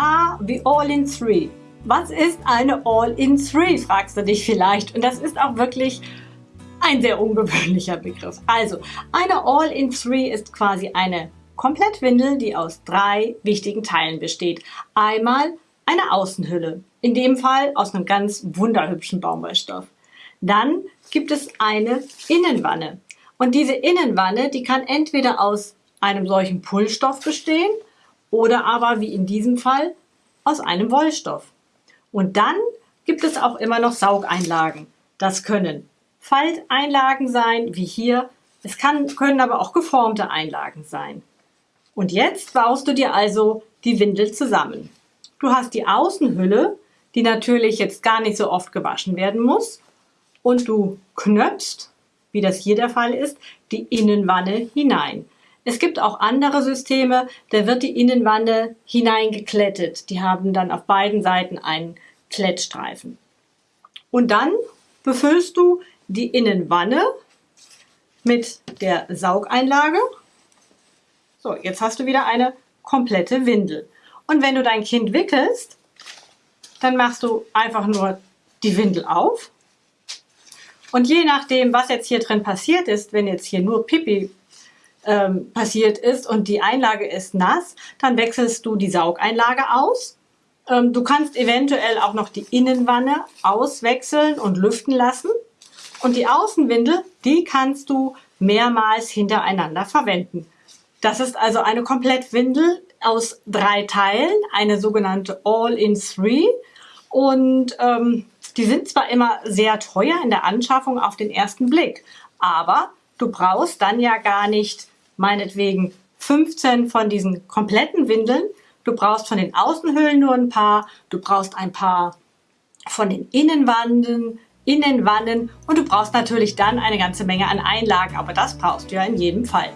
A wie All in Three. Was ist eine All in Three, fragst du dich vielleicht. Und das ist auch wirklich ein sehr ungewöhnlicher Begriff. Also, eine All in Three ist quasi eine Komplettwindel, die aus drei wichtigen Teilen besteht. Einmal eine Außenhülle, in dem Fall aus einem ganz wunderhübschen Baumwollstoff. Dann gibt es eine Innenwanne. Und diese Innenwanne, die kann entweder aus einem solchen Pullstoff bestehen oder aber, wie in diesem Fall, aus einem Wollstoff. Und dann gibt es auch immer noch Saugeinlagen. Das können Falteinlagen sein, wie hier. Es kann, können aber auch geformte Einlagen sein. Und jetzt baust du dir also die Windel zusammen. Du hast die Außenhülle, die natürlich jetzt gar nicht so oft gewaschen werden muss. Und du knöpfst, wie das hier der Fall ist, die Innenwanne hinein. Es gibt auch andere Systeme, da wird die Innenwanne hineingeklettet. Die haben dann auf beiden Seiten einen Klettstreifen. Und dann befüllst du die Innenwanne mit der Saugeinlage so, jetzt hast du wieder eine komplette Windel. Und wenn du dein Kind wickelst, dann machst du einfach nur die Windel auf. Und je nachdem, was jetzt hier drin passiert ist, wenn jetzt hier nur Pipi ähm, passiert ist und die Einlage ist nass, dann wechselst du die Saugeinlage aus. Ähm, du kannst eventuell auch noch die Innenwanne auswechseln und lüften lassen. Und die Außenwindel, die kannst du mehrmals hintereinander verwenden. Das ist also eine Komplettwindel aus drei Teilen, eine sogenannte All-in-Three. Und ähm, die sind zwar immer sehr teuer in der Anschaffung auf den ersten Blick, aber du brauchst dann ja gar nicht meinetwegen 15 von diesen kompletten Windeln. Du brauchst von den Außenhüllen nur ein paar, du brauchst ein paar von den Innenwanden, Innenwannen und du brauchst natürlich dann eine ganze Menge an Einlagen, aber das brauchst du ja in jedem Fall.